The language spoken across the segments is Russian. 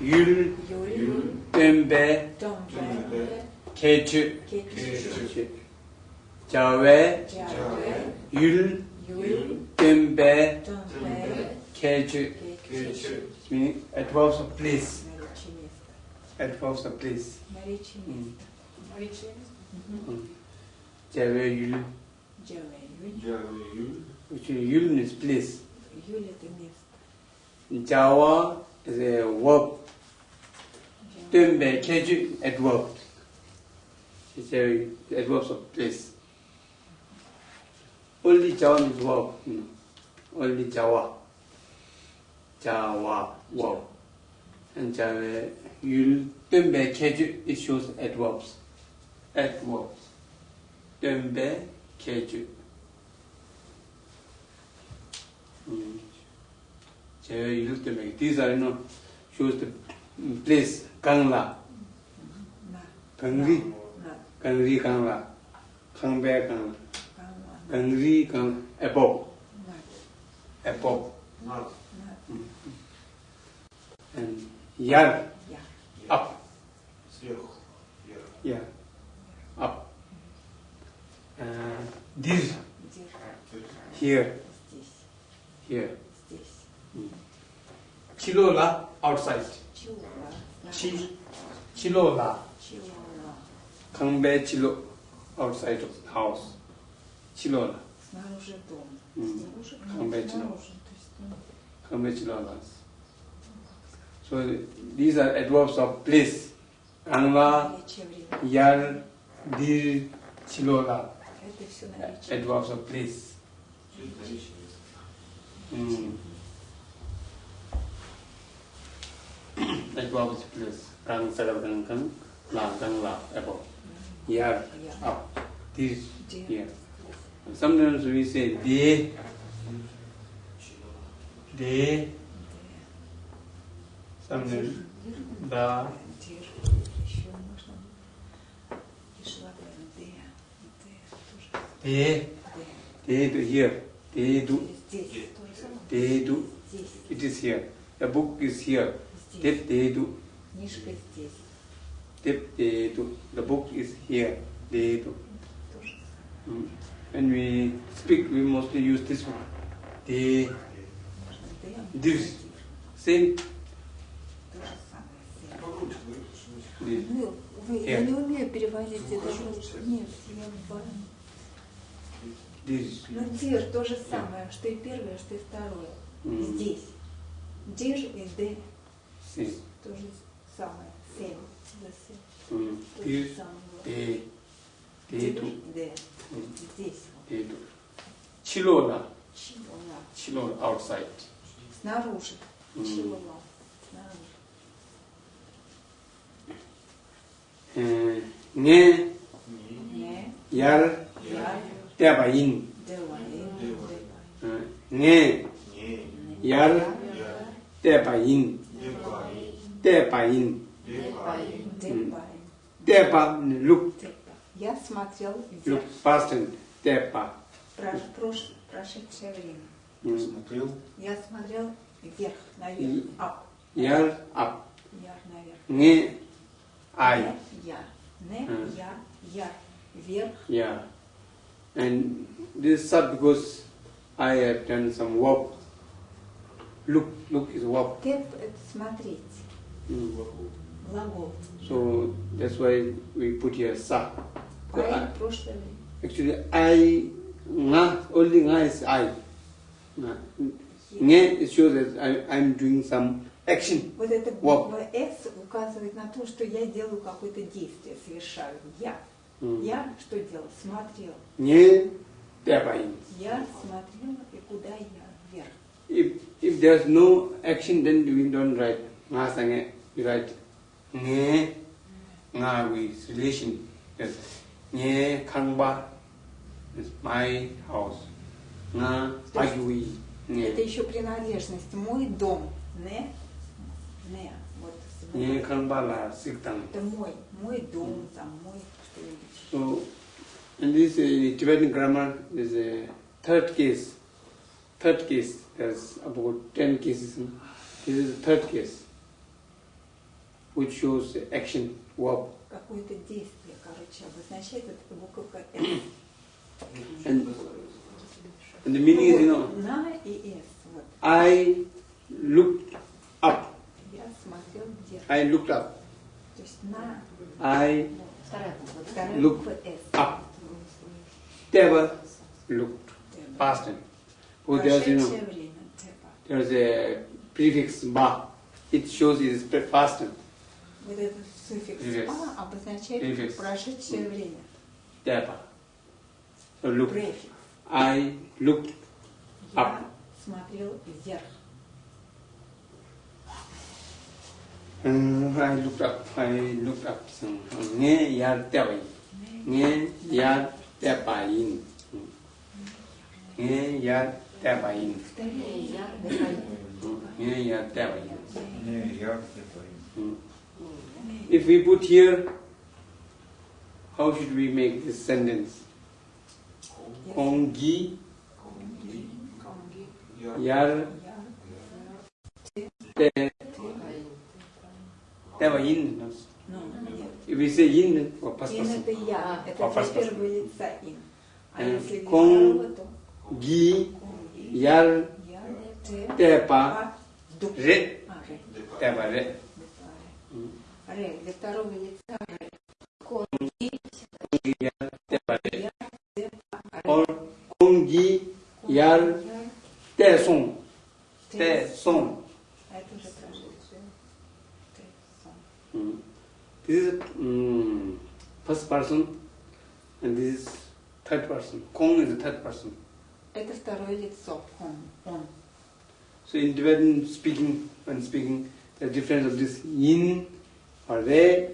yül, dömbe, keçü, cave, yül, dömbe, keçü. Meaning adverbs of place. Adverbs of place. Cave yül. Which yül means place. Jawa is a verb term by Kaju adverb. It's a adverb of place. Only Jawa is verb. Only Jawa. Jawa verb. And Jawa you'll term by it shows adverbs. Adverbs. Term by Kaju. You'll these are you know shows the place, Kangla. Kangri. Kangri Kangla. Kangbe Kangla. Kangri Kangla. Above. Above. And Yar. Up. Yeah. Up. Uh, this. Here. Here. Hmm. Chilola outside. Chula chi, chilola. Chilola. Kanbei chilo outside of house. Chilola. Снаружи hmm. chilola. Chilolas. So these are adverbs of place. Anwa, yal, dir, chilola. Adverbs of place. Mm. like Bob's place, rang sagar rang kang, la kang la above. Here, up, this, here. Sometimes we say they, they, sometimes the, they, they do here, they do, they do, it is here. The book is here. Здесь. Dip, de to, Книжка здесь. dip, de to. The book is here. De to. То же самое. Mm. When we speak, we mostly use this one. De. Дир. same, de. Ну, вы, я не умею переводить это. Слушай. Нет, я боюсь. This. Ну, дир то же самое, что и первое, что и второе. Mm. Здесь. Дир и Д Same. то же самое. Семь. Семь. Mm. То же самое. Д. Здесь. to. Chilona, Чего? chilona outside. Снаружи. Чего? Снаружи. Nge, Не. yar, Я. teba in. Деваин. Uh, nge, Не. yar, Я. Деваин. Teba, look, Типа. Я смотрел. Teba. Прош, прош, прошедшее время. Смотрел. Я смотрел вверх, наверх. Ап. Yar, up. Я наверх. Не я. Не я. Я. Вверх. Yeah. And this is because I have done some work. Look, look is work. Теп – это смотреть. Mm. Глагол. So that's why we put here sa. I- – actually, I, nga, only nga is I. Nga. Nge, it shows that I, I'm doing some action. Вот это буква «С» указывает на то, что я делаю какое-то действие, совершаю. Я. Mm. Я что делал? Смотрел. Nge, tepain. Я смотрела, и куда я? Вверх. If, if there's no action, then we don't write nga sange. We write nge, nga with relation. Yes. Nge, kangba is my house. Nga, То есть agui. Это Nge. еще принадлежность. Мой дом. Не. Не. Вот. Nge, kangba la siktang. Это мой. Мой дом, там, мой что-нибудь. So, in this uh, Tibetan grammar, there's a third case. Third case, there's about 10 cases. This is the third case. which shows action, verb. Какое-то действие, короче, обозначает эта буковка «С». And, and the meaning is, you know, На и «С». Вот. I looked up. Я смотрел вверх. I looked up. То есть на I Вторая буква. да? вторая Look. буква «С». up. Never looked. Past tense. Oh, there's, you know, Прошедшее время. Теба. there's a prefix ba. It shows it is past tense. Вот этот суффикс Префикс. «па» обозначает Префикс. прошедшее время. So look. Префикс. I looked Я Up. смотрел вверх. Uh, I looked up. I looked up. Yin. Nghe ya te pa yin. И я ya te pa yin. Не, я где-то. Mm. If we put here, how should we make this sentence? Kong gi Я. yar Я, te Дыхание. te pa yin. ну, нет. If we say yin for past Ин person, это я, А, это по для first person. первого лица ин. А Э, если для кон- второго, то gi кон, и, yar я, те, te pa па, ду. re А, ре, te pa re. ре. Ре, для второго лица ре. Кон. Yar te pa re. Я, те, па, ре. Or kong gi Кон, yar я, te song те, te song. А это уже прошедшее. Те, сон. Mm. This is mm, first person and this is third person. Kong is the third person. Это второе лицо. Он. Он. So in Tibetan speaking, when speaking, the difference of this yin or re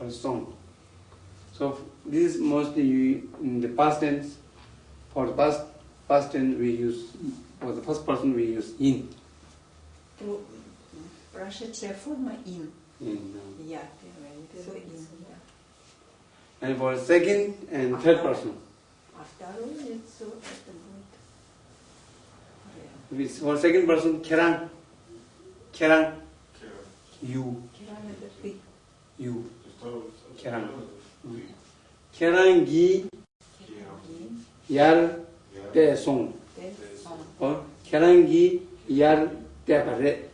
or song. So this is mostly you, in the past tense. For the past past tense we use for the first person we use yin. Про- Прошедшая форма ин. yin uh, Я первое лицо ин. Я. and for second and third person, А второе лицо это будет ре. we- for second person kerang, kerang, you, Киран это ты. you, Керам. kerang gi Ин. yar te song. Те. Сон. or kerangi yar tepare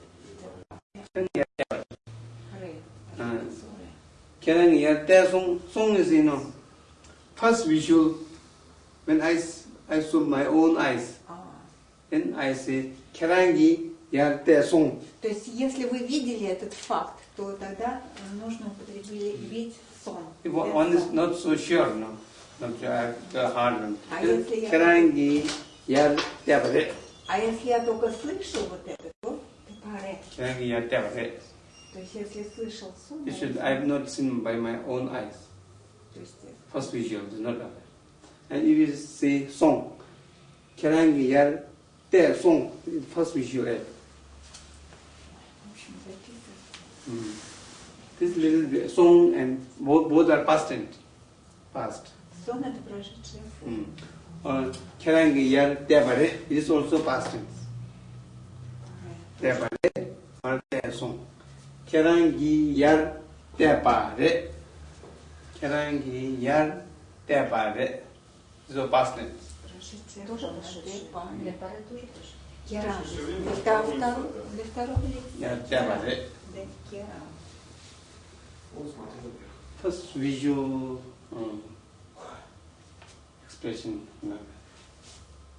Ре. А. Лицо ре. kerangi yar te song song is you know first visual when i s- i saw my own eyes А. then i say kerangi yar te song То есть, если вы видели этот факт, то тогда нужно употребить сон. if one one is not so sure no not sure, I have the hard one А Then если я- kerangi yar tepare А если я только слышу вот это, то тепаре. kerangi yar tepare То есть, если слышал сон, this я- is i have not seen by my own eyes то есть, э, first visual is not that. And if you say song, kerangi yar te song, first visual. Mm. This little bit, song and both, both are past tense. Past. Сон это прошедшая форма. Mm. Or kerangi yar te bare, it is also past tense. Te bare or te song. Kerangi yar te pare. Kerangi yar te pare. This is past tense. Прошедшая Тоже форма. прошедшее. Депаре. Для пары тоже прошедшее. Керам. Для второго, второго- для второго лица. Yar that gear First visual um, expression.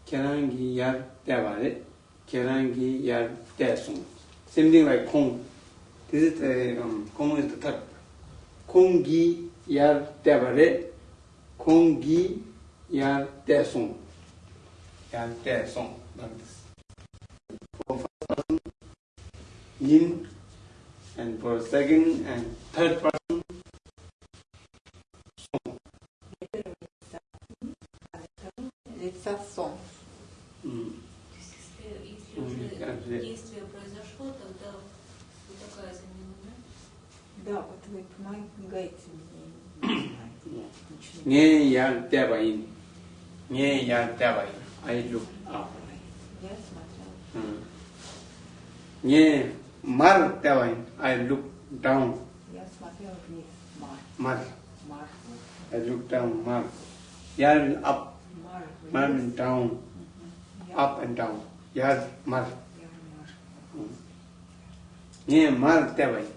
Kerangi yar devare kerangi yar desun same thing like kong. This is the um, kong is the third. Kongi yar devare kongi yar desun yar desun like this. Yin and for second and third person, Лица сон. м, То есть, если, если М, уже как же. действие произошло, тогда вот такая замена, да? Да, вот вы помогаете мне. не знаю, ничего не nghe yar tevain. Nghe yar tevain. I look up. Я смотрела. 음. Mar Tewine. I look down. Yes, Mar. Mar. I look down. Mar. Yar up. Mar down. Up and down. Yar mar. Ne mar Tewine.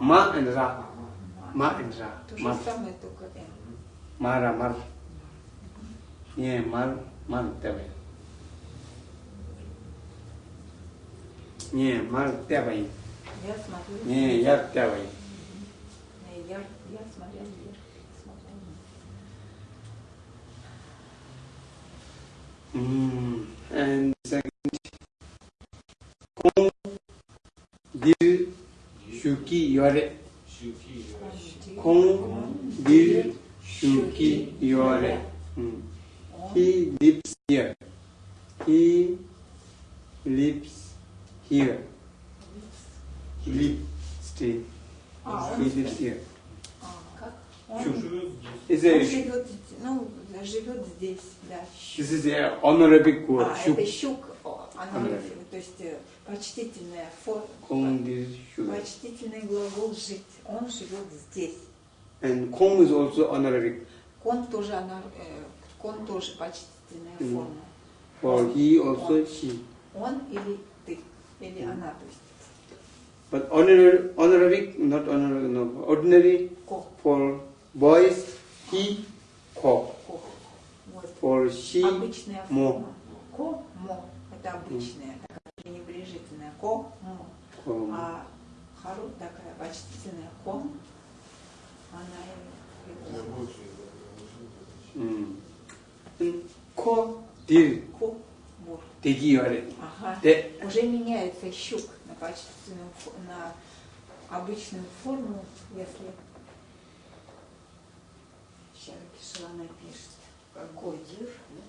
Ma and Ra. Ma and Ra. Mar. Mara, Mar. ಏ ಮಾರು ಮಾರುತ್ತೇವೆ ಏ ಮಾರುತ್ತೇವೆ ಏ ಯಾರ್ತೇವೆ Mm, and second, con dir shuki yore. Con dir shuki yore. Mm. Он He lives here. He lives here. He lives stay. А, He он, lives here. а, как? Он, Shu. он Is a, живет, ну, живет здесь, да. Щук. this is a honorific word. А, Shuk. это щук, о, она, Honorific. то есть э, почтительная форма, Kong dil shuki. почтительный глагол жить. Он живет здесь. And kong is also honorific. Кон тоже, она, э, Кон тоже почтительная Мгм. форма. For he also she. Он или ты, или она, то есть But honorary, honorific, not honorary, no. Ordinary ко, for boys, he, ко. Вот. For she, Обычная мо. форма. Ко, мо. Это обычная, такая пренебрежительная. Ко, мо. ko. А хару такая почтительная ко, она и- и Mm. Ko, dil, ко, degi yore. Ага. Уже меняется щук на фо- на обычную форму, если сейчас Кишана пишет, как Годир, да?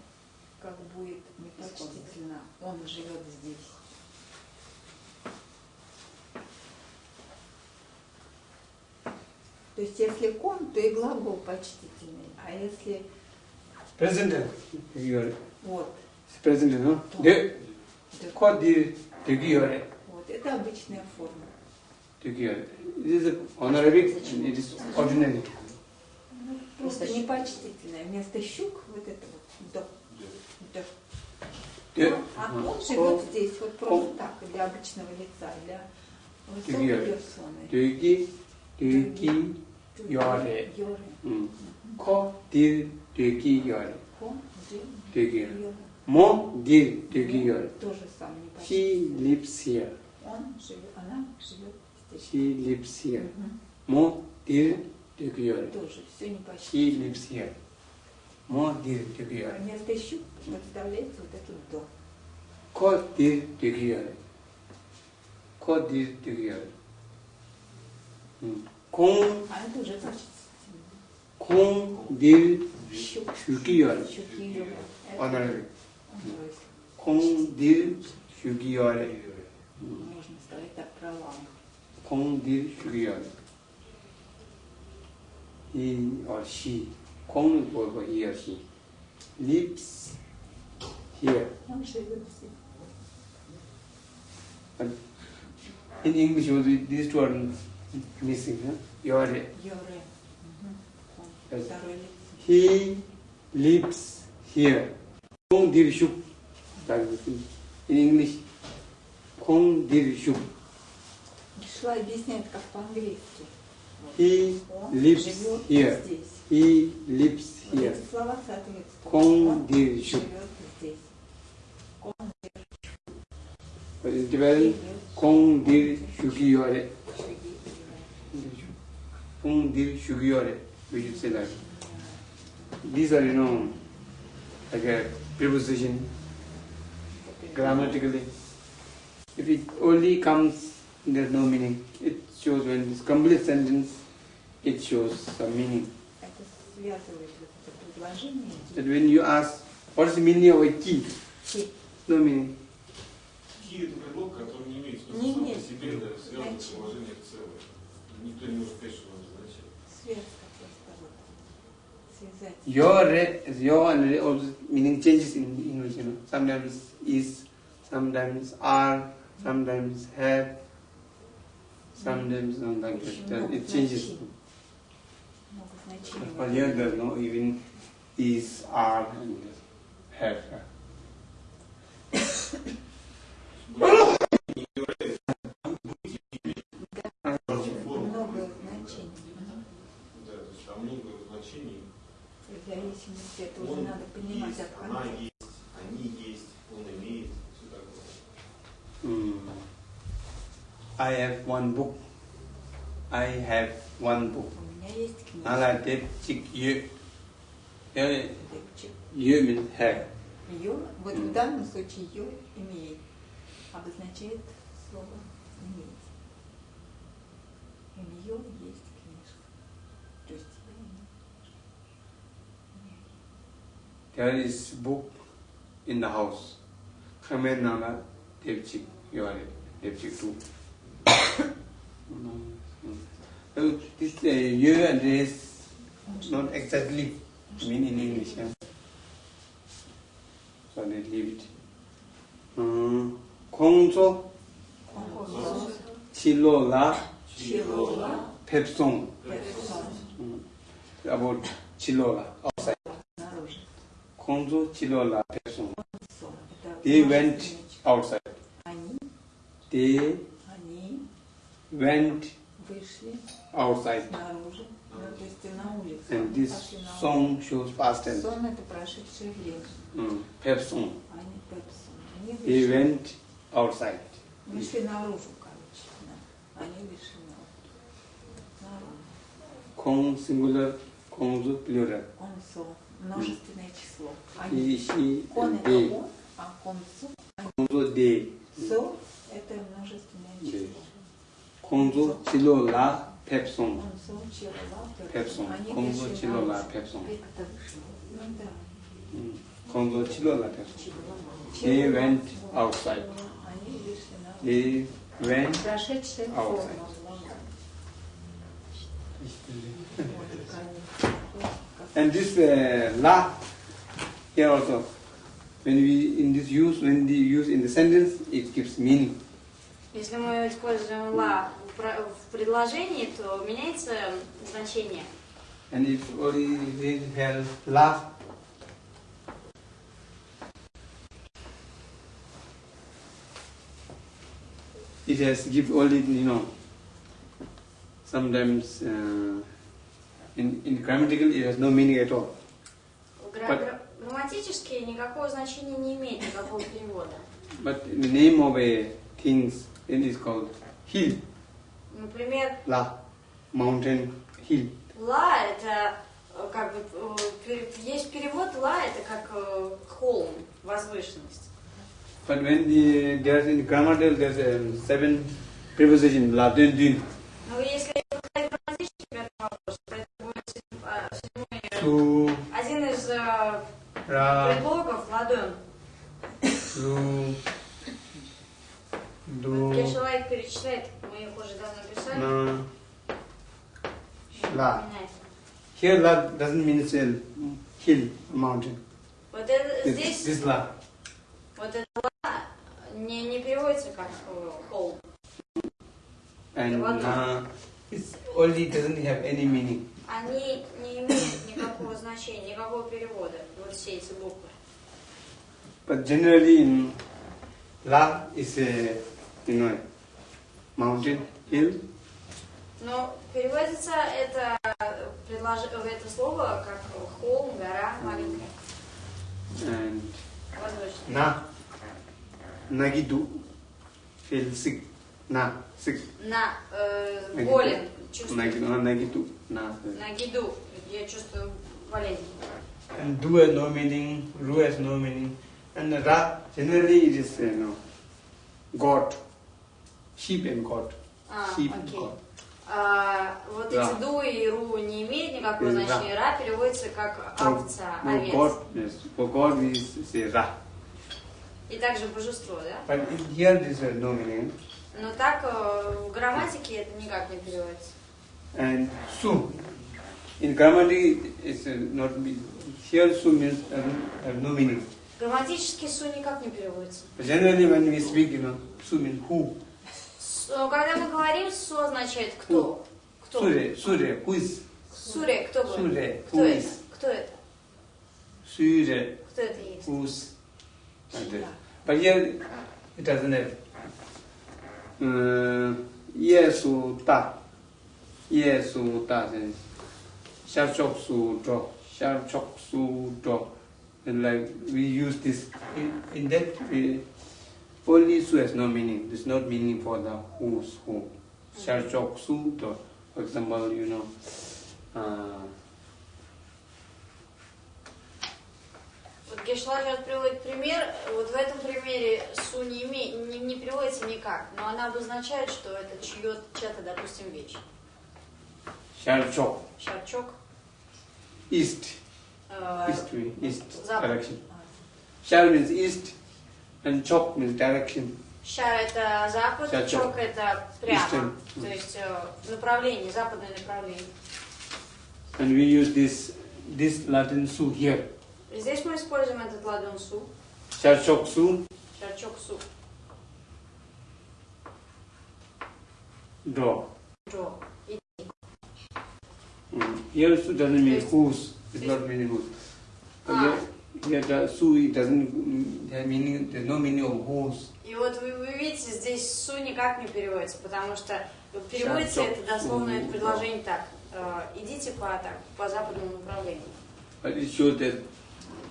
как будет непочтительно, он живет здесь. То есть если кон, то и глагол почтительный, а если present tense, degi yore. вот, present tense, no? De, да, ko, dil, degi yore. вот это обычная форма. Degi yore. It is a honorific, it is ordinary. Просто непочтительное. Вместо щук вот это вот до. De, Ну, а он живет здесь вот просто Ко. так, для обычного лица, для высокой персоны. degi, degi yore. Йоры. Mm. Ko, dil, degi дегиоль. Дегиоль. Мо гиль дегиоль. Филипсия. Он живет, она. Филипсия. Мо диль дегиоль. Тоже. Филипсия. Мо диль дегиоль. Вместо щуп представляется вот этот до. Ко диль дегиоль. Ко диль дегиоль. Кон. А это уже значит. Кон диль 6개월 오늘 공딜 6개월에 공딜 6개월 이 어시 공은 뭐고 이 어시 lips here in English these two are missing huh? yore. Yore. Mm -hmm. he lives here. Kong Dirshuk. That is in English. Kong Dirshuk. He lives here. He lives here. Kong Dirshuk. What is the value? Kong Dirshukiyore. Kong Dirshukiyore. We should say that These are, you know, like a preposition grammatically. If it only comes, there's no meaning. It shows when it's complete sentence, it shows some meaning. Это связывает вот это предложение. That when you ask, what's the meaning of a key? Ки. No meaning. Ки это предлог, который не имеет смысла Не сам имеет. по себе, да, связан с Значит. положением целое. Никто не может сказать, что он означает. Связь, Your, re- your and re- also meaning changes in English. sometimes you know, sometimes is, sometimes are, sometimes have, sometimes you know, like Очень that. много It changes. значений. Много значений. For here there's no even is, are, and have. Много значений. Зависимости, это уже Он надо понимать есть, от она есть, они есть, он имеет, все такое. Hmm. I have one book. I have one book. У меня есть книга. Nala dep chik yu. Here, Депчик. yu means have. Ее, вот в данном случае ее имеет, обозначает слово иметь. У there is book in the house. Khmer Nana Devchik, you are it, Devchik too. so oh, this uh, year and this not exactly mean in English. Yeah? So they leave it. Mm, um, Kongzo, Chilola, Chilola, Pepsong. Pepsong. Um, about Chilola. Konzo Chilola person. They went outside. They went outside. And this song shows past tense. Mm, pep. They went outside. Kong singular, Kongzu plural. множественное число. Они. А кон это он, а концу. Концу де. Со это множественное число. Концу чило ла пепсон. Концу чило ла пепсон. Концу ну чило ла пепсон. Концу чило ла пепсон. They went outside. They went outside. And this uh, la here also, when we in this use, when the use in the sentence, it gives meaning. Если мы используем ла в про- в предложении, то меняется значение. And if only we have la, it has give only you know. Sometimes uh, in in grammatical it has no meaning at all. But- гра- Грамматически никакого значения не имеет никакого перевода. But the name of a things it is called hill, Например, la, mountain, hill. ла это э, как бы э, есть перевод ла это как э, холм, возвышенность. But when the, there's in grammatical there's um, seven preposition la, dun, dun, Но если седьмой, э, su, один из э, ra, предлогов ладон. ru, du, Если человек перечисляет, мы их уже давно писали. na, la. Меняется. Here la doesn't mean it's a hill, mountain. Вот это This, здесь this la. Вот это ла не, не переводится как э, холм. And What? na, it's only doesn't have any meaning. Они не имеют никакого значения, никакого перевода, вот все эти буквы. But generally in la is a, you know, mountain, hill, Но переводится это, предлож... это слово как холм, гора маленькая, and воздушная. na, nagidu, feel na, sick. На, э, болен, чувствую. Nagidu, na, nagidu, na. На гиду, я чувствую болезнь. And do has no meaning, ru has no meaning. And ra, generally it is, you know, God, sheep and God. А, sheep and окей. God. А, вот Да. эти ду и ру не имеют никакого значения. Ра переводится как овца, no, овец. God, yes, for God we say ra. И также божество, да? But in here this has no meaning. Но так э, в грамматике это никак не переводится. And su, in grammar it's uh, not, here su means uh, have no meaning. Грамматически су никак не переводится. Generally, when we speak, you know, su means who. Э, Когда мы говорим, су означает кто. Кто? Sure, sure, who is. Суре, кто вы? Суре, Кто who is. Кто это? Sure, Кто это есть? who's. But here, it doesn't have. 嗯，耶稣大，耶稣大神，小小苏多，小小苏多，and like we use this in, in that only su has no meaning. There's not meaning for the who's who. Shall chok for example, you know. Uh, Вот Гешлар сейчас приводит пример. Вот в этом примере су не, име- не, не переводится никак, но она обозначает, что это чье, чья-то, допустим, вещь. Sharchok. Шарчок. East. э, East way. East Запад. direction. Shar means east and chok means direction. Шар это запад, Шар чок. чок это прямо. Eastern. То есть э, направление, западное направление. And we use this this Latin su here. Здесь мы используем этот ладон су, шарчок су, do. джо. И Mm. Here su doesn't mean Yes. whose. It's not meaning whose. But Ah. here, here su it doesn't have meaning. There's no meaning of whose. И вот вы, вы видите, здесь су никак не переводится, потому что переводится это дословно это предложение так. э, идите по, так, по западному направлению. But it shows that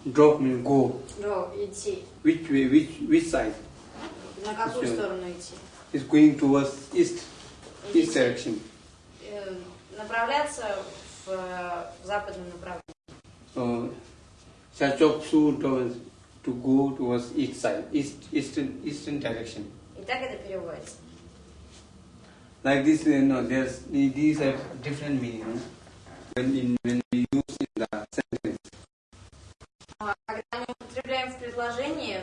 drop means go. Джо, идти. Which way? Which which side? На какую Всё. сторону идти? It's going towards east. East Идите. direction. Э, направляться в, э, в западном направлении. So, Sharchok su towards to go towards east side, east eastern eastern direction. И так это переводится. Like this, you know, there's these have different meaning. no? When in when we use in the sentence, А Когда мы употребляем в предложении,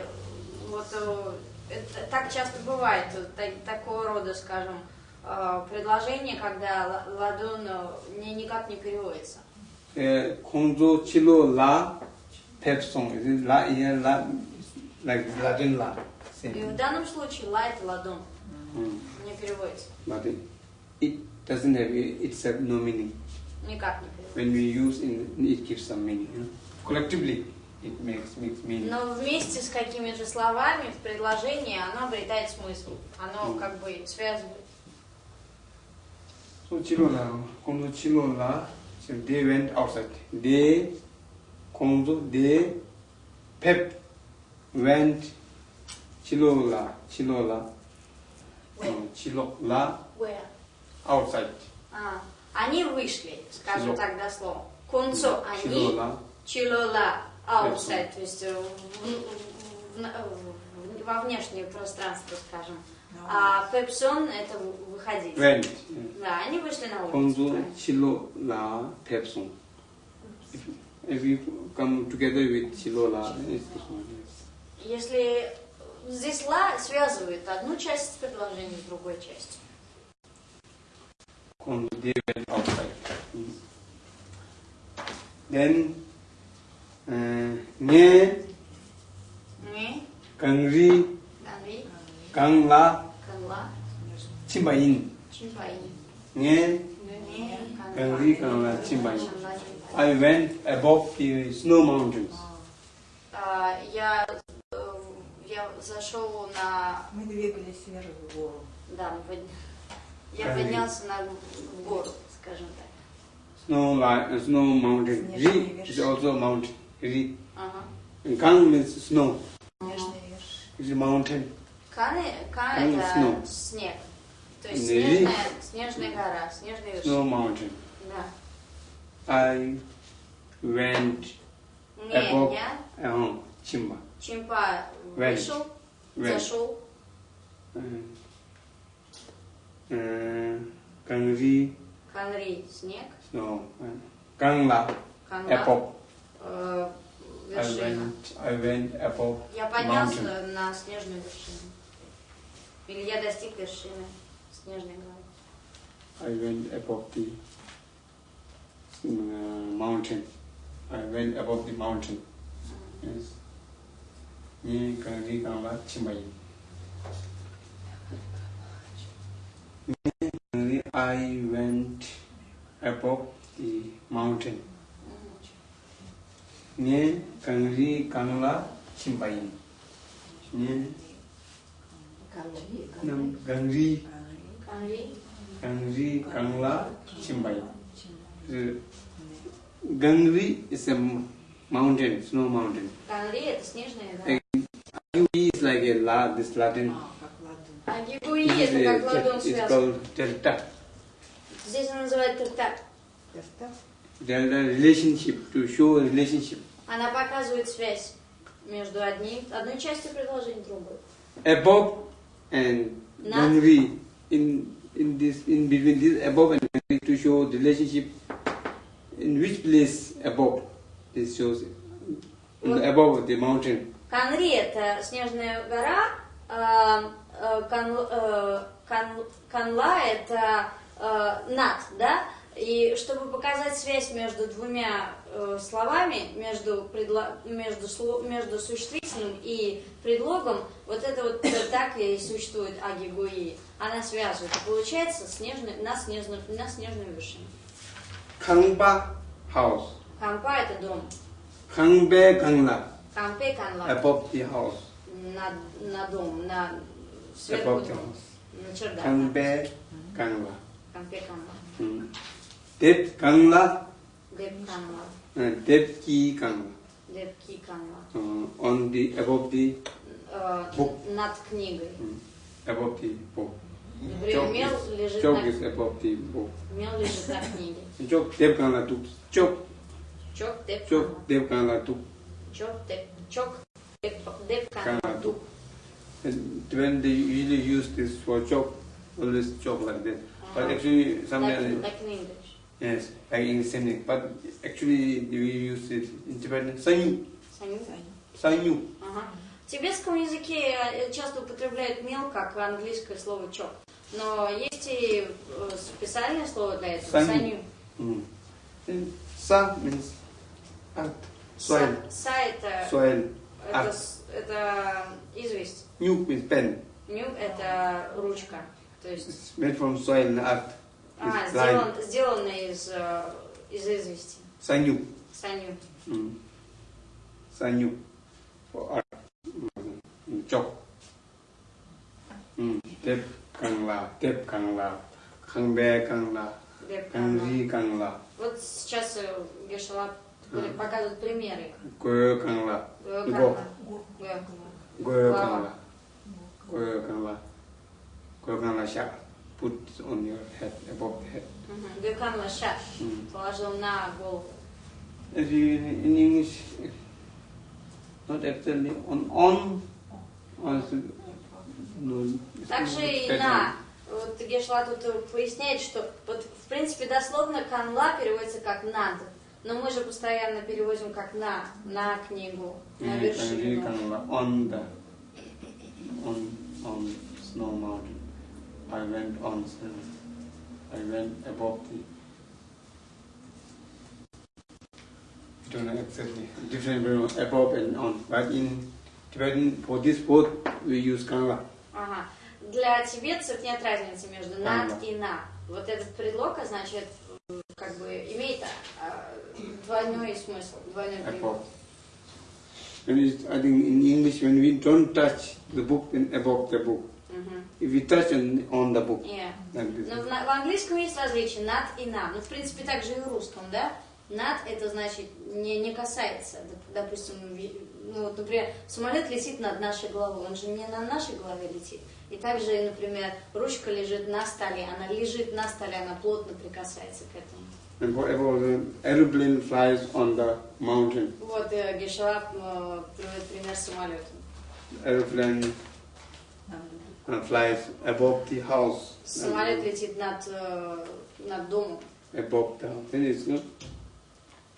вот э, это так часто бывает, э, та- такого рода, скажем, э, предложение, когда ла- ладон э, ни- никак не переводится. pepsong. It is la here la like Latin la. И в данном случае ла это ладон, не переводится. It, it doesn't have itself no meaning. Никак не переводится. When we use in it gives some meaning. You know? Collectively, it makes makes meaning. Но вместе с какими-то словами в предложении оно обретает смысл. Оно Мгм. как бы связывает. So Kongzo Chilola, so they went outside. They, Kongzo, they, Pep went Chilola, Chilola, Where? no, Chilola Where? outside. А, они вышли, скажем так дословно. Кунцо они, Chilola, outside, то есть э, в- в- в- во внешнее пространство, скажем. А пепсон это выходить. went. Да, они вышли на улицу. Правильно. Chilola Pepsong. If, if you come together with Chilola, it's one. yes. Если здесь ла связывает одну часть предложения с другой частью. Kongzo, they went outside. Mm. Then, uh, Nye, Не, Kangri, канри, Kangla, канла, Chimbayin. чимпаин. Nye, Не, Кангри, канла, чимпаин. Канла, чимпаин. I went above the snow mountains. А, Я, э, я зашел на... Мы двигались вверх в гору. Да, мы под- я Кангри. поднялся на в гору, скажем так. Snow, li- uh, snow mountain. Снежные Ri is вершины. also mountain. Ri. Ага. And Kang means snow. Снежные вершины. It's a mountain. Каны, каны Каны это snow. снег. То есть Ри. снежная, снежная гора, снежная Snow вершина. mountain. Да. I went Не, Above. я uh, Chimba. Чимпа Went. вышел, Went. зашел, Uh, uh, Kangri, Канри снег, snow. Uh, Kangla, Канла above. Э, I вершина. went, I went above. Я поднялся mountain. на снежную вершину. Или я достиг вершины снежной горы. I went above the uh, mountain. I went above the mountain. Yes. не канри канла чимбай. I went above the mountain. Не канри канла чимбай. Не Канри, нам канри Канри. канри канла чимбай. Gangri is a mountain, snow mountain. Канри это снежная гора. Agui is like a la, this Latin. как ладу. А It Гигуи is это как ладонь a, it's связан. called delta. Здесь он называет тертак. Достав. Delta relationship, to show a relationship. Она показывает связь между одним, одной частью предложения другой. Above and Not- Gangri, in, in this, in between this above and Gangri to show the relationship in which place above. This shows What? above the mountain. Канри это снежная гора, а, а, Кан- э, Кан- Канла это э, над, да? И чтобы показать связь между двумя э, словами, между, предло- между, сло- между существительным и предлогом, вот это вот э, так и существует агигуи. Она связывает. И получается снежный, на, снежную, на снежную вершину. Kangba house. Кампа это дом. Kangbe Kangla, Кампе канла. the house. На, на дом, на сверху house. На чердак. Kangbe Kangla. Кампе канла. Mm. Dep Kangla, Деп канла. uh, Dep Ki Kangla. Депки канла. Uh, on the above the Э, Бук. над книгой. mm, above the book. Например, мел лежит Chok на, is above the book. мел лежит на книге. Chok Dep Kangla tuk. Chok Чок, деп канла. Chok Dep Kangla tuk. Чок, деп, чок, деп, деп канла. Kangla tuk. And when they usually use this for chok, always chok like that. But Ага. actually, somewhere Like, like in English. Yes, like in same thing. But actually, we use it in Tibetan. Sanyu, Саню. sanyu. Ага. В тибетском языке э, часто употребляют мел как английское слово чок. Но есть и э, специальное слово для этого. Саню. Саню. Mm. Sa means earth, soil, Са, са это, soil. это, это известь. Nyu means pen. Ню это ручка. То есть It's made from soil and earth. А, сделан, сделано из, э, из извести. Саню. Mm. For. Mm. Chok. Mm. Tep Kangla, Tep Kangla, Kangbe Kangla, Деп канла. Kangri Kangla, Вот сейчас э, Гешала показывает примеры. Kangla, Гэ Го. канла. Goyo Wow. Kangla, Goyo Kangla, Goyo Kangla Shak. Put on your head, above the head. Мгм. Гэ канла ша. Mm. Положил на голову. In English, not actually on on, on no. Также и на. Вот Гешла тут э, поясняет, что вот в принципе дословно канла переводится как над. Но мы же постоянно переводим как на, на книгу, на вершину. On the on on snow mountain. I went on snow. I went above the. I don't know exactly different very above and on, but in Tibetan for this both we use Kangla. Ага. Для тибетцев нет разницы между над Ага. и на. Вот этот предлог означает, э, как бы, имеет а, двойной смысл, двойной перевод. above. And it's, I think in English when we don't touch the book then above the book. Touch on, on the book Yeah. like. Но в, в английском есть различие над и на. Ну, в принципе, так же и в русском, да? Над это значит не, не касается. Доп- Допустим, ну, вот, например, самолет летит над нашей головой, он же не на нашей голове летит. И также, например, ручка лежит на столе, она лежит на столе, она плотно прикасается к этому. And the aeroplane flies on the mountain. Вот э, Гешалап э, приводит пример самолета. Aeroplane uh, flies above the house. Самолет летит над, э, над домом. Above the house. Then it's not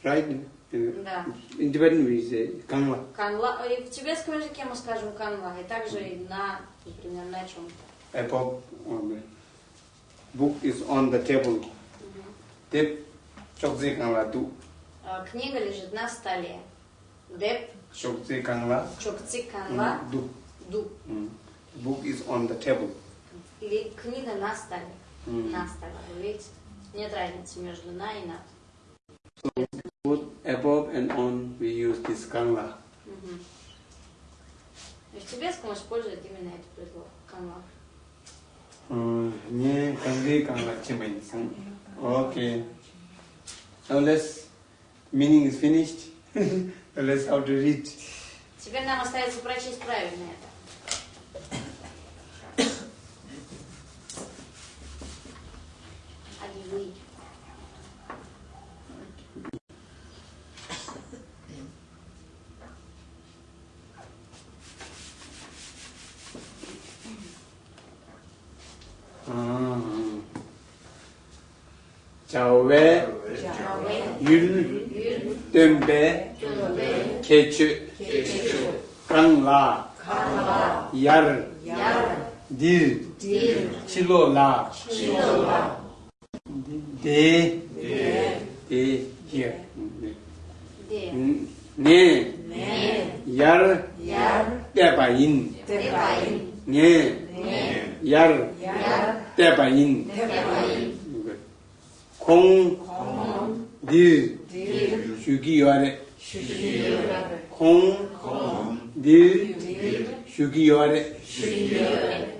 right. Да. in Tibetan we say Kangla. Канла, и в тибетском языке мы скажем канла, и также и на, например, на чем-то. Above book is on the table. Chokzi Kangla tu. Э, Книга лежит на столе. Деп, Shokti Kangla, Чукци, Канла. Ду. Mm. Book is on the table. Или книга на столе. Mm. На столе, вы видите? Нет разницы между на и на. Both above and on we use this Kangla. Мгм. И в тибетском используют именно этот предлог. Uh, nye kangi kangla chimay sang. Okay. Now let's meaning is finished. Let's how to read. Теперь нам остается прочесть правильно это. 자외, 율, 뜸배, 개추, 강라, 야르, 닐, 칠로라, de de de here de ne. Ne. Yar. Yar. De ba yin de ba yin ne. Ne. Yar. Yar. De ba yin de ba yin kong kong di di shugi yare shugi yare kong kong di di shugi yare shugi yare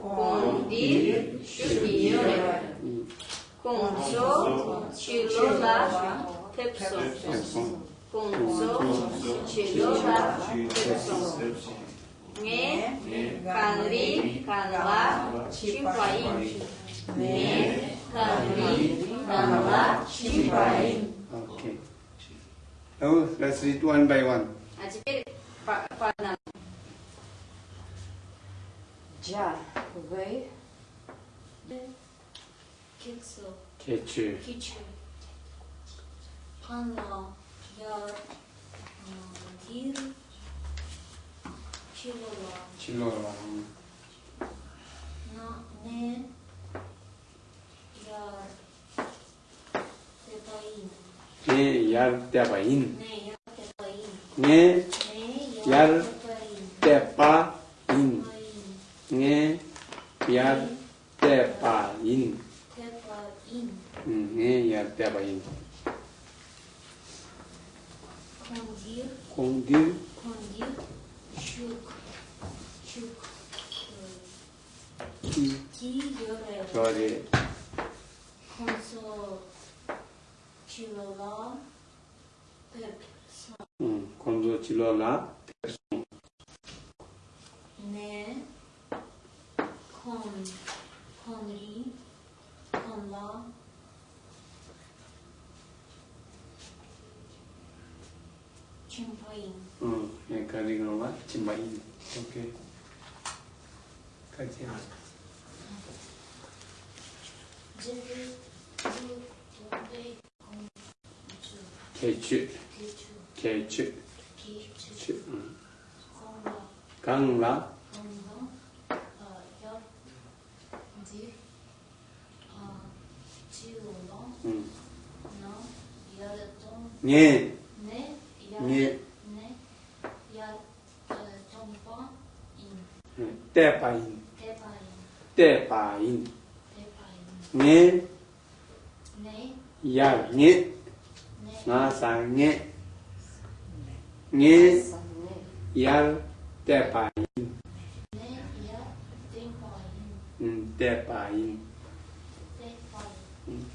Йоре, Кун Дир, Шу Ги Йоре, Кун Со, Чилола, Пепсо. Кунцо, Чилола, Пепсо. Не, Канри, Канла, Чипаин. Не, Канри, Канла, Чипаин. Okay. Now let's read one by one. А теперь по, по одному. 자, 왜? 객수. 개추. 기추. 판라. 열. 길. 질러라. 질러라. 나, 네. 열. 대바인. 네, 열 대바인. 네, 열 대바인. 네, 열 대바인. nge yar tepain. Tepain. Nge yar tepain. Kondir. Kondir. Kondir. Çuk. Çuk. İki yöre. Yöre. Konso. Çilola. Person. Konso çilola. Person. Ne. con, conri, con la, chimbain. 어, 그러니까 이건 와, chimbain. 오케이. 같이 하자. 개주 개주 개주 강라 Mm. Nie. Nie. Tepain. Tepain. Nie. Ya nie. Masa nie. Nie. Ya tepain. Ya, tepain. Hmm,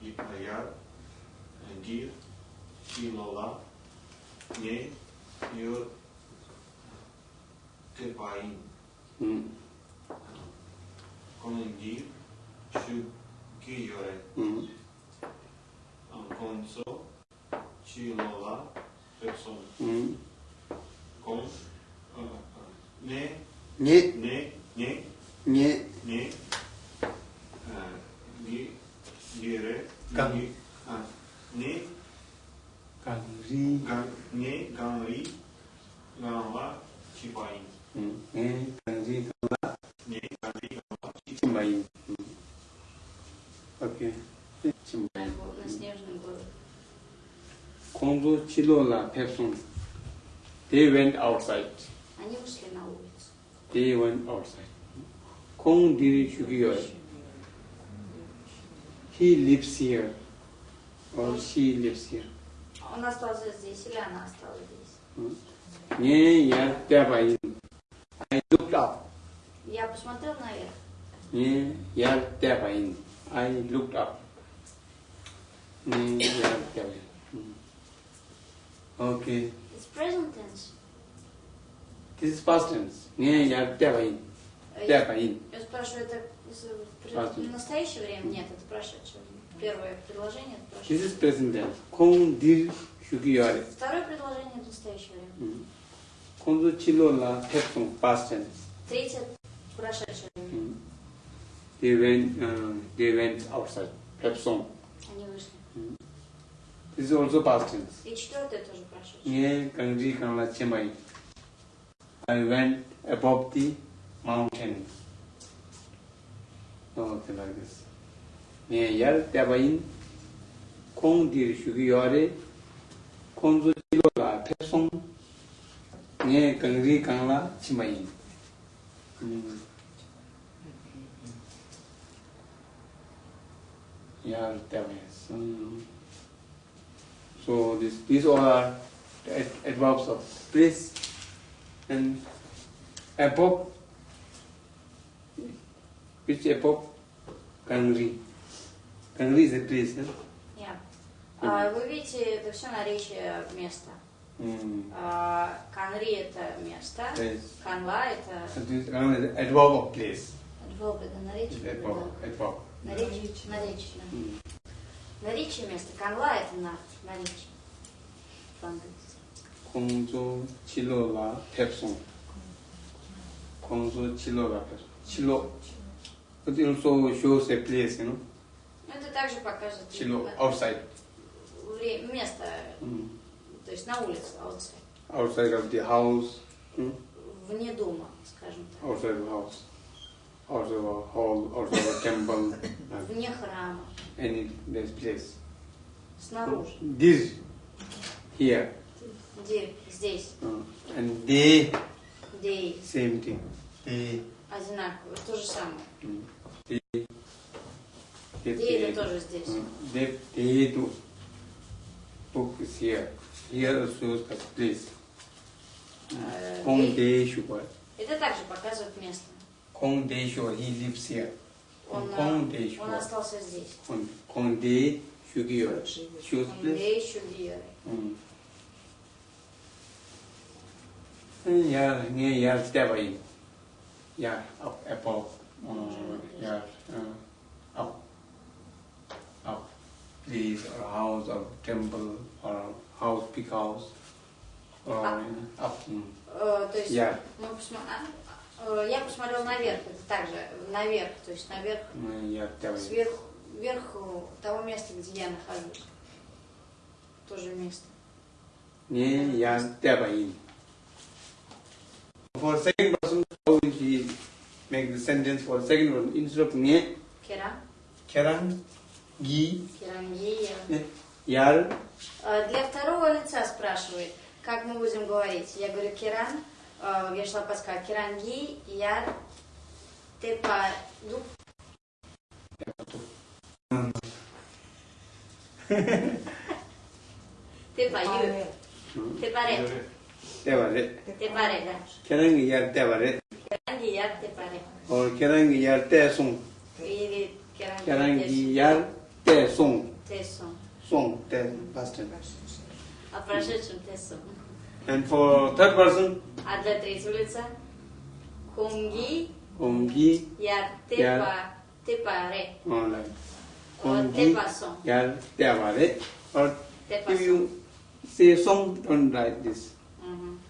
Tipo Ipayar, Andir, Ilolá, Nhe, Nhor, Tepaim. Hum. Condir, Chukiore. Hum. Anconso, Chilolá, Person. Hum. Com, uh, Ne, Ne, Ne, Ne, Ne, Ne, Гире, Ган. Ги, а, Не, Гангри. Ган, Не, Ганри, Ганла, Чипаин. м, Не, Гангри. Не, Ганри, Ганла, Чимбаин. М. Окей. Чимбаин. На снежный город. Конзо Чилола Пепсон. They went outside. Они вышли на улицу. They went outside. Kong Diri Shugiyoi. He lives here. Or she lives here. Он остался здесь или она осталась здесь? Не, я Тябаин. I looked up. Я посмотрел наверх. Не, я Тябаин. I looked up. Не, я Тябаин. Okay. It's present tense. This is past tense. Не, я Тябаин. Э, Я, Тябаин. я спрашиваю, это с- при- Прошли. в настоящее время? Нет, это прошедшее. Первое предложение это This прошедшее. is present tense. Kong Diri Shugiyoi. Второе предложение это настоящее время. Konzo Chilola Pepson past tense. Третье прошедшее время. They went, uh, they went outside. Pepson. Они вышли. This is also past tense. И четвертое тоже прошедшее. Не Kangri Kanala Chemai. I went above the mountain. something like this. Ne yar tebayin kong dir shugi yore konzo jilo la pesong ne kangri kangla chimayin. Yar tebayin. So this, these all are adverbs of place and above Which above? Kangri. Kangri is a place. Huh? Я. А, вы видите, это все наречие места. Mm. А, Канри это место. Place. Канла это is adverb of place. адверб, это наречие. Adverb. Adverb. Наречие. Наречие. Mm. Наречие места. Канла это на наречие. По-английски. Kongzo Chilola Pepson. Kongzo Chilola Pepson. Chilo. It also shows a place, you know. Ну, это также покажет Chilo. э, Outside. вре- место, Mm. то есть на улице, outside. Outside of the house. Mm. вне дома, скажем так. outside the house, outside of a hall, outside of a temple, uh, Вне храма, any this place. снаружи. This here Где? Здесь. uh, and they Где same thing. They, Одинаково. То же самое. mm, Где they, это тоже здесь. mm, do. Book is here. Here also a place. Э, Shua. Это также показывает место. Shua. He lives here. Он, э, De он остался здесь. Kong Kong De Shugyo. Shows Он place. где еще я up, above, yeah, up, up, please, or house, or temple, or house, big house, or up. up. Uh, то есть yeah. мы посмотри, а? э, я посмотрел наверх, это также наверх, то есть наверх, ну, yeah, сверху, э, того места, где я нахожусь, тоже место. Не, я тебя For how will he make the sentence for second person? Instead of nge, kerang, Керангия. ne, yar, Э, Для второго лица спрашивает, как мы будем говорить. Я говорю керан, э, я шла подсказка, керанги, яр, тепа, ду. Тепа, ю, тепаре, Tevare. Tevare, da. Kerangiyar Tevare. Kerangiyar Tevare. और केरंगियार तेसुंग केरंगियार तेसुंग तेसुंग सुंग ते past tense te tesung and for third person? Adla tresulitsa kungi kungi yar tepa tepare all right kungi te tepare or if you say song don't write this.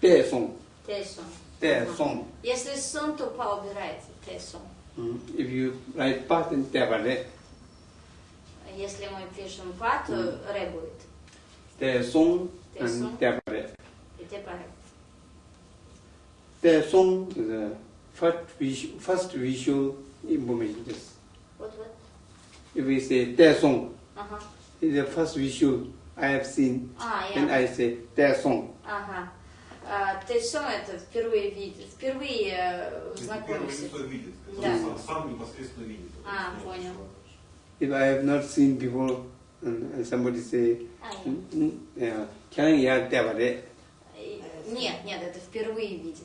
Мгм. Te song. Тесом. Te song. Если сон, то па убирайте тесом. Mm. If you write past, then tevare. Если мы пишем па, то ре будет. Te song Te song. and tevare. И тепаре. Te song is the first visual, first visual information. Yes. Вот, вот. If we say te song, Ага. it's the first visual I have seen. А, Then я. I say te song. Ага. А, тесом это впервые видит, впервые э, Первое знакомишься. лицо видит. Да. Сам, сам непосредственно видит. А, понял. If I have not seen before, and, somebody say, А, я. mm, mm, yeah, can I tevare? И- Нет, нет, это впервые видит.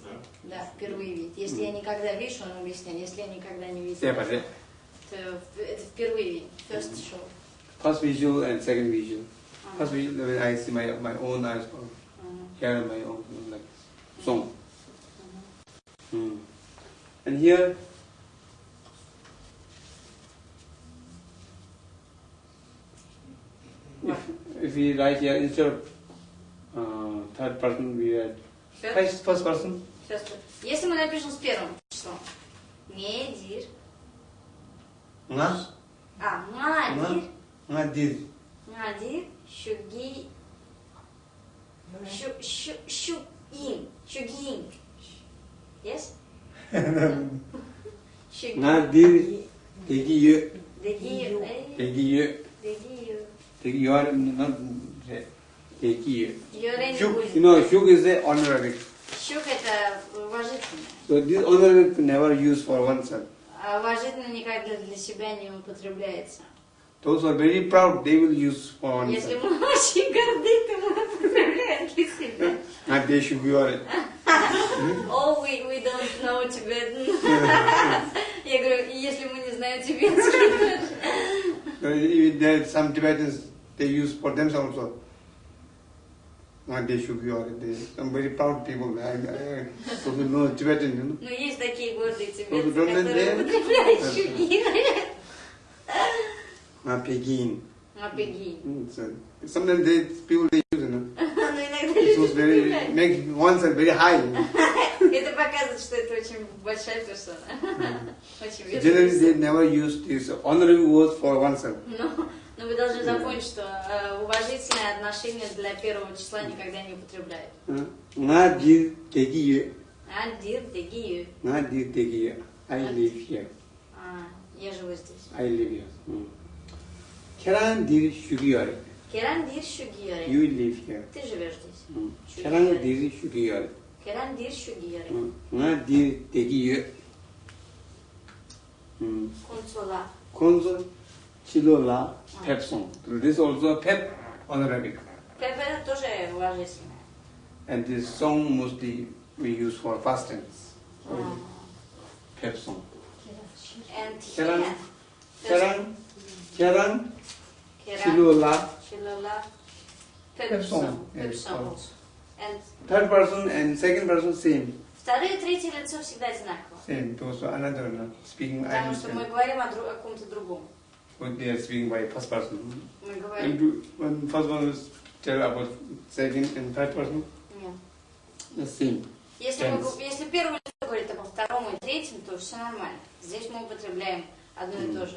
Да, впервые видит. Если я никогда вижу, он объясняет. Если я никогда не видел, Tevare. то это впервые видит. First show. First visual and second visual. Ага. First visual, when I see my my own eyes, hear my own song. Mm. And here, if, if we write here instead of uh, third person, we write First. first, first person. Сейчас, если мы напишем с первым числом. Медир. Nga, А, Мадир. nga dir. Мадир. Шуги. Шу, шу, шугин. Шугин. Yes? Шугин. Nga dir. Degi ye, Дегир. Эй, degi ye, Дегир. degi you are not degi ye. Йорен не Shuk, будет. you know, shuk is a honorific. Щук это уважительно. So this honorific never used for oneself. А уважительно никогда для себя не употребляется. Those who are very proud, they will use for Если oneself. мы очень горды, то мы употребляем для себя. Not they should be honoured. Oh, we, we don't know Tibetan. Я говорю, если мы не знаем тибетский, So, if There are some Tibetans, they use for themselves also. Not they should be honoured. They, some very proud people. I, I, those who know Tibetan, you know. но есть такие гордые Ну, тибетцы, don't let которые them- употребляют щуки. Not Pegin. Апеги. Mm, So, sometimes they, people they use, you know. Но иногда It was люди very, употребляют. make oneself very high. Это показывает, что это очень большая персона. Очень Generally, they never use this honorable words for oneself. Но, но вы должны запомнить, что э, уважительное отношение для первого числа никогда не употребляют. Uh, Nga dir tegi ye. Адир, дегию. Nga dir tegi ye. I live here. А, я живу здесь. I live here. Mm. Keran dir shugiyore. Керан дир шугиоре. You live here. Ты живешь здесь. Mm. Keran dir shugiyore. Керан дир шугиоре. Mm. Nga dir tegi ye. Mm. Кунцула. Konzo chilola pep song. This also pep honorific. Пеп это тоже уважительное. And this song mostly we use for fast tense. М. Pep song. And Керан. херен. Keran. Keran Керан. chilola. Пеп Yes. And Third person and second person same. второе и третье лицо всегда одинаково. Same. Those are another no? speaking Потому что мы говорим о, о ком-то другом. But they are speaking by first person. Мы And говорим... do, when first one is tell about second and third person, Нет. the same. Если, мы, если первое лицо говорит обо втором и третьем, то все нормально. Здесь мы употребляем одно и то же.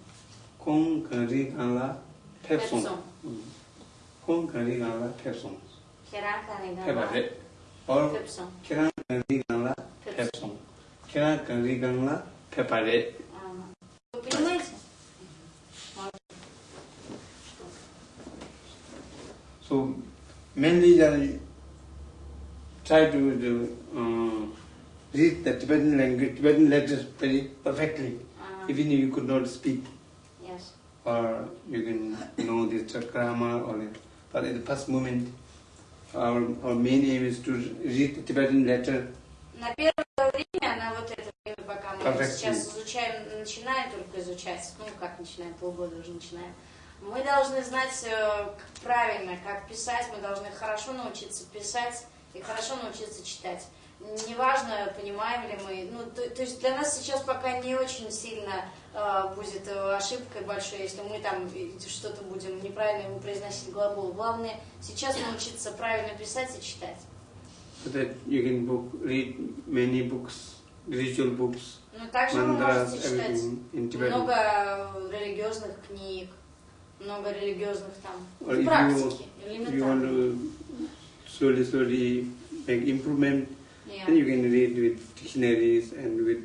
kong kari gala tepsong. Kong kari gala tepsong. Kerang kari gala 탭송. 케라가리갈라. और किरांगरीगंगला पेपसोंग किरांगरीगंगला पेपारे so mainly they try to uh, read the Tibetan language, Tibetan letters very perfectly, uh -huh. even if you could not speak. Or you can know the grammar or the, but at the first moment, our, our main aim is to read the Tibetan letter. На первое время, на вот это пока мы Perfect. сейчас изучаем, начинаем только изучать, ну как начинаем, полгода уже начинаем, мы должны знать э, правильно, как писать, мы должны хорошо научиться писать и хорошо научиться читать. Неважно, понимаем ли мы, ну, то, то есть для нас сейчас пока не очень сильно будет э, ошибкой большой, если мы там что-то будем неправильно ему произносить глагол. Главное сейчас научиться правильно писать и читать. So that you can book, read many books, ritual books, Ну, также вы mantras, можете читать много э, религиозных книг, много религиозных там Or практики, If you want to slowly, slowly make improvement, Yeah. then you can read with dictionaries and with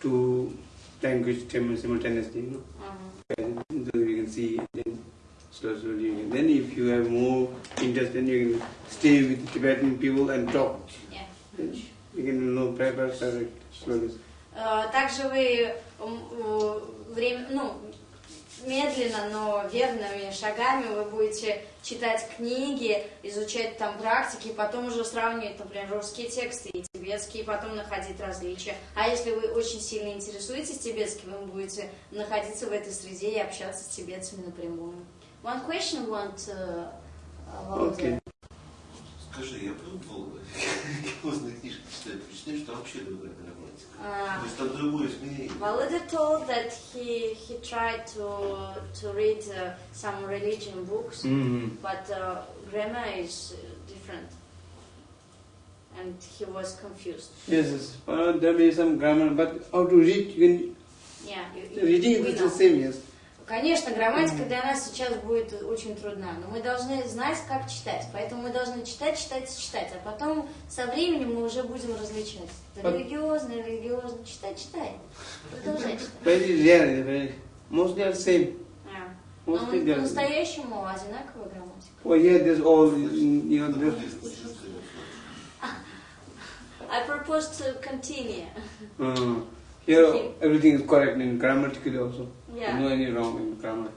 two language sim- simultaneously. You know? Ага. And so you can see then slowly, slowly. Then if you have more interest, then you can stay with Tibetan people and talk. Yeah. Then you can know perfect slowly. Э, Также вы э, время, ну, медленно, но верными шагами вы будете читать книги, изучать там практики, потом уже сравнивать, например, русские тексты и тибетские, и потом находить различия. А если вы очень сильно интересуетесь тибетским, вы будете находиться в этой среде и общаться с тибетцами напрямую. One question want uh, uh, Володя. Okay. Скажи, я пробовал религиозные книжки читать, почитать, что вообще другая грамматика. А, То есть там другое изменение. Володя told that he he tried to to read uh, some religion books, Mm-hmm. but uh, grammar is uh, different, and he was confused. Yes, yes. Uh, there may be some grammar, but how to read, you Yeah, you, can, reading is the same, yes. Конечно, грамматика для нас сейчас будет очень трудна, но мы должны знать, как читать. Поэтому мы должны читать, читать, читать. А потом со временем мы уже будем различать. Религиозно, религиозно. Читай, читай. Продолжай читать. Very rare, very, mostly are same. А. Но are по-настоящему одинаковая грамматика. Oh yeah, there's all, you know, I propose to continue. uh, here everything is correct in grammatically also. Yeah. No any wrong in grammar.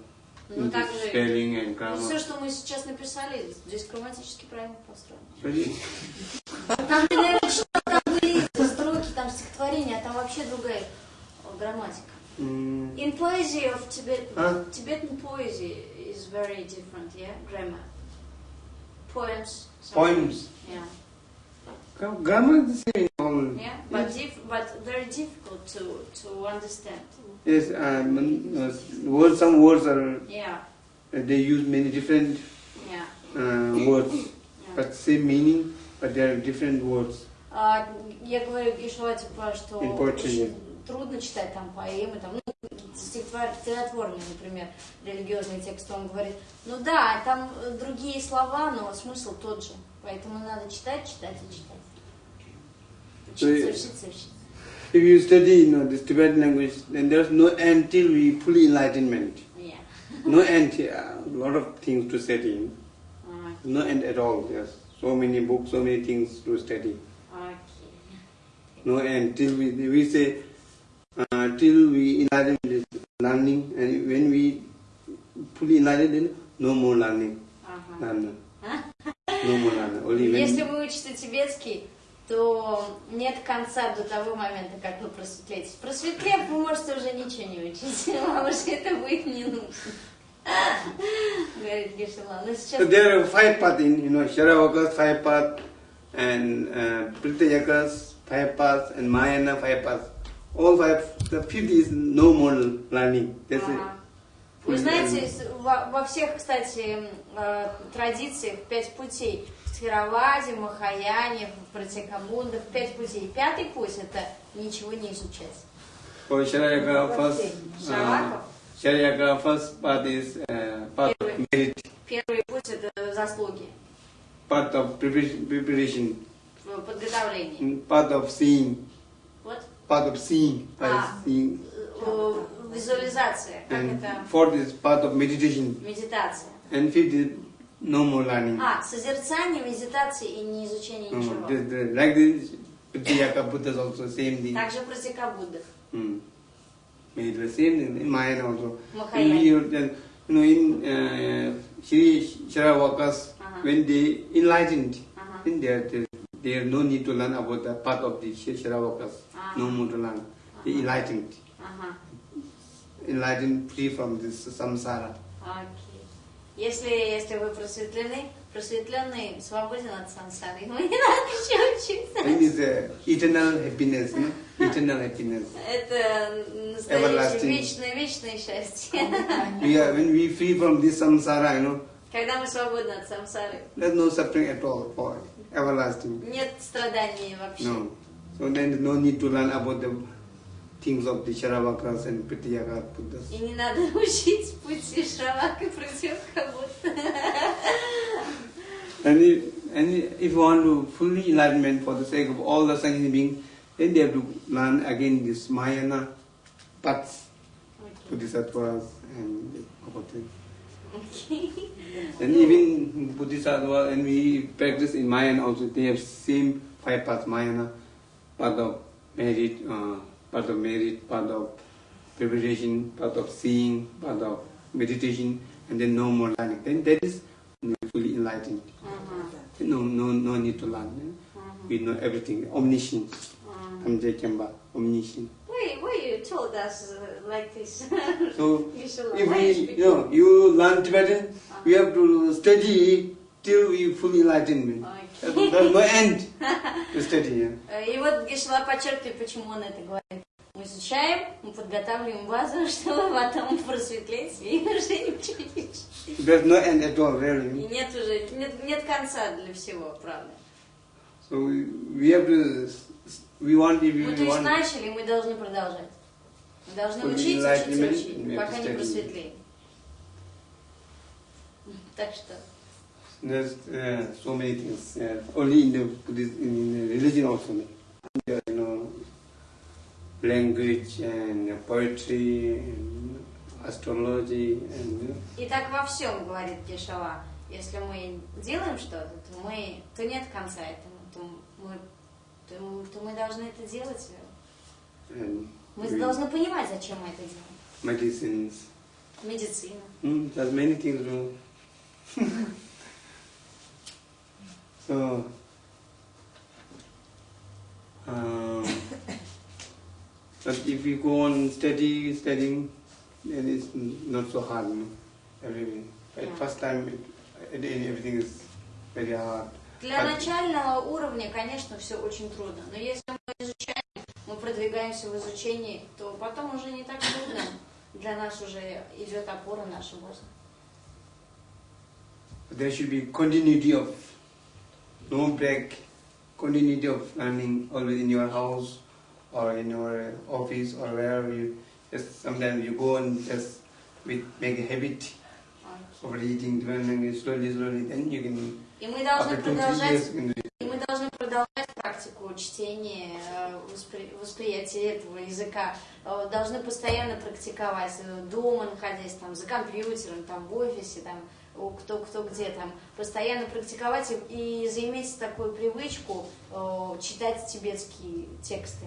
Ну, также spelling and все, grammar. что мы сейчас написали, здесь грамматически правильно построено. Там, наверное, что там были строки, там стихотворения, а там вообще другая э, грамматика. Mm, In poesy of Tibet, Huh? Tibetan poesy is very different, yeah, grammar. Poems. some- poems. Yeah, Gra- Grammar is the same all. yeah, but dif- but very difficult to to understand. Yes, um, uh, words, some words are, Yeah, they use many different yeah. uh, words, yeah. but same meaning, but they are different words. А, я говорю Гишуа, типа, что очень трудно читать там поэмы, там, ну, стихотвор- стихотворные, например, религиозные тексты. Он говорит, ну да, там э, другие слова, но смысл тот же. Поэтому надо читать, читать и читать. So, Учиться, э, учиться, учиться. If you study you know, this Tibetan language, then there's no end till we fully enlightenment. Yeah. No end, a lot of things to study. А, No end at all. Yes, so many books, so many things to study. окей. No end till we we say uh, till we enlighten this learning, and when we fully enlighten, then no more learning. Ага. Learner. No more learner. Only when Если вы учите тибетский, то нет конца до того момента, как вы просветлеете. Просветлев, вы можете уже ничего не учить, вам уже это будет не нужно. Говорит Гешела. Но сейчас... So there are five paths in, you know, Sharavakas, five path, and uh, Pritayakas, five paths and Mahayana five paths. All five, the fifth is no more learning. That's Ага. it. Вы знаете, во, во всех, кстати, э, традициях пять путей. В Тхироваде, в Махаяне, в Пратикабунда, пять путей. Пятый путь – это ничего не изучать. For uh, path is uh, path of Первый. merit, Первый путь – это заслуги, path of preparation, в mm, path of seeing, Вот. path of seeing, by А. seeing. Э, Визуализация, как And это? fourth is path of meditation, Медитация. and fifth is no more learning. А, созерцание, медитация и не изучение Mm, ничего. the- the- like this, Pratiyaka Buddhas also same thing. Также Пратикабудда. Mm. Made the same thing in Mahayana also. Mahayana. In you you know, in uh, Shri Sharavakas, Uh-huh. when they enlightened, Ага. then there, there, there no need to learn about the path of the Shri Sharavakas. Ah. No more to learn. They Uh-huh. enlightened. Ага. Enlightened free from this samsara. Окей. Если, если вы просветлены, просветленный свободен от сансары. Ему не надо еще учиться. uh, eternal happiness, no? eternal happiness. Это настоящее вечное, вечное счастье. We are, when we free from this samsara, you know, Когда мы свободны от самсары. there's no suffering at all for everlasting. Нет страданий вообще. No. So then no need to learn about the things of the Sharavakas and Pratiyaka Buddhas. И не надо учить пути Шравак и Пративкабута. And if, and if you want to fully enlightenment for the sake of all the sentient beings, then they have to learn again this Mahayana paths, Bodhisattvas and about it. And even Bodhisattva, and we practice in Mahayana also, they have same five paths, Mahayana, path of merit, uh, path of merit, path of preparation, path of seeing, path of meditation, and then no more learning. Then that is fully enlightened. Мгм. No, no, no need to learn. Мгм. We know everything. Omniscient. Мгм. Kamje Kemba, omniscient. Why, why you told us uh, like this? So You should if learn we, Spanish. you know, you learn Tibetan, we have to study till we fully enlightenment. Окей. There's there's no end to study. yeah. Э, И вот Гешла подчеркивает, почему он это говорит. Изучаем, мы подготавливаем базу, чтобы потом просветлеть и уже ничего не учить. There's no end at all, И really. нет уже, нет, нет конца для всего, правда. So we, we have to, we want, if Мы то we есть начали, мы должны продолжать. Мы должны To be учить, учить, enlightenment, учить, we have пока to не просветлеем. Так что, there's uh, so many things. Yeah. Only in the in the religion also. There, you know, language and poetry and astrology and и так во всем, говорит Гешала. Если мы делаем что-то, то, мы, то нет конца этому, то мы, то, то мы должны это делать. and Мы должны понимать, зачем мы это делаем. medicines. Медицина. Mm, there's many things to so um, but if you go on study studying then it's not so hard know, everything at Yeah. first time it, end everything is very hard Для А- начального уровня, конечно, все очень трудно. Но если мы изучаем, мы продвигаемся в изучении, то потом уже не так трудно. Для нас уже идет опора наша база. there should be continuity of no break continuity of learning always in your house or in your office or wherever you just sometimes you go and just with, make a habit of reading learning slowly slowly then you can И мы должны продолжать, и мы должны продолжать практику чтения, э, воспри- восприятия этого языка. Э, Должны постоянно практиковать э, дома, находясь там за компьютером, там в офисе, там кто кто где там, постоянно практиковать и, и заиметь такую привычку э, читать тибетские тексты.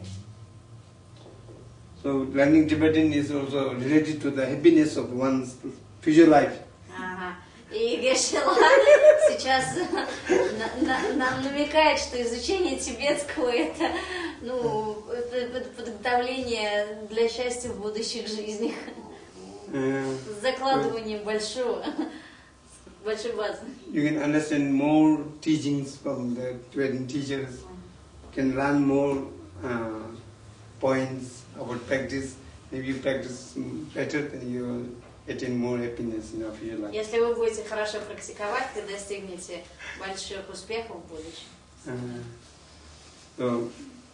so learning Tibetan is also related to the happiness of one's future life Ага. И Гешела сейчас на- на- нам намекает, что изучение тибетского это, ну, это под- подготовление для счастья в будущих жизнях. Uh, С закладыванием большого, большой базы. you can understand more teachings from the Tibetan teachers can learn more uh, points about practice. Maybe you practice mm, better, then you will attain more happiness in of your life. Если вы будете хорошо практиковать, вы достигнете больших успехов в будущем. Uh, so,